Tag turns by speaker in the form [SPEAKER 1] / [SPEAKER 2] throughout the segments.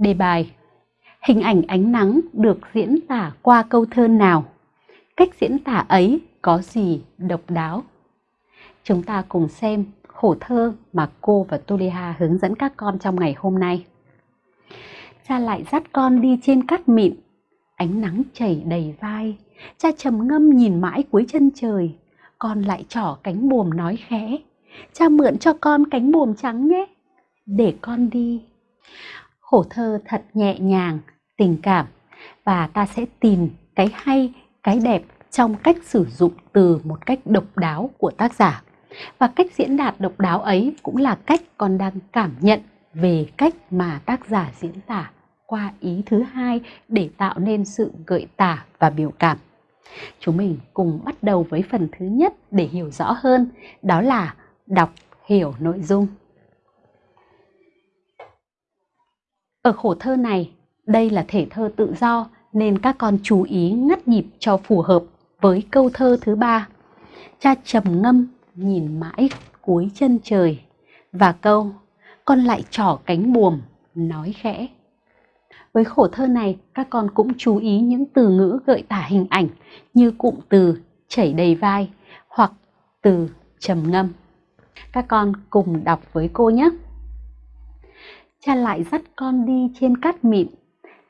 [SPEAKER 1] Đề bài Hình ảnh ánh nắng được diễn tả qua câu thơ nào? Cách diễn tả ấy có gì độc đáo? Chúng ta cùng xem khổ thơ mà cô và Tulia hướng dẫn các con trong ngày hôm nay. Cha lại dắt con đi trên cát mịn, ánh nắng chảy đầy vai. Cha trầm ngâm nhìn mãi cuối chân trời, con lại trỏ cánh buồm nói khẽ. Cha mượn cho con cánh buồm trắng nhé, để con đi. Khổ thơ thật nhẹ nhàng, tình cảm và ta sẽ tìm cái hay, cái đẹp trong cách sử dụng từ một cách độc đáo của tác giả. Và cách diễn đạt độc đáo ấy cũng là cách con đang cảm nhận về cách mà tác giả diễn tả qua ý thứ hai để tạo nên sự gợi tả và biểu cảm. Chúng mình cùng bắt đầu với phần thứ nhất để hiểu rõ hơn, đó là đọc hiểu nội dung. Ở khổ thơ này, đây là thể thơ tự do nên các con chú ý ngắt nhịp cho phù hợp với câu thơ thứ ba. Cha trầm ngâm nhìn mãi cuối chân trời và câu con lại trỏ cánh buồm nói khẽ. Với khổ thơ này, các con cũng chú ý những từ ngữ gợi tả hình ảnh như cụm từ chảy đầy vai hoặc từ trầm ngâm. Các con cùng đọc với cô nhé. Cha lại dắt con đi trên cát mịn,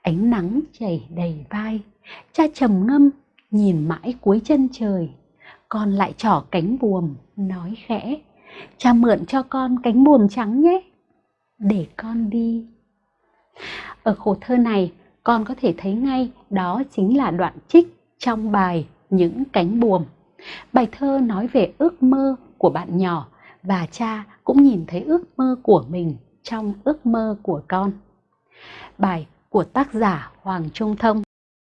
[SPEAKER 1] ánh nắng chảy đầy vai. Cha trầm ngâm, nhìn mãi cuối chân trời. Con lại trỏ cánh buồm, nói khẽ. Cha mượn cho con cánh buồm trắng nhé, để con đi. Ở khổ thơ này, con có thể thấy ngay đó chính là đoạn trích trong bài Những cánh buồm. Bài thơ nói về ước mơ của bạn nhỏ và cha cũng nhìn thấy ước mơ của mình trong ước mơ của con. Bài của tác giả Hoàng Trung Thông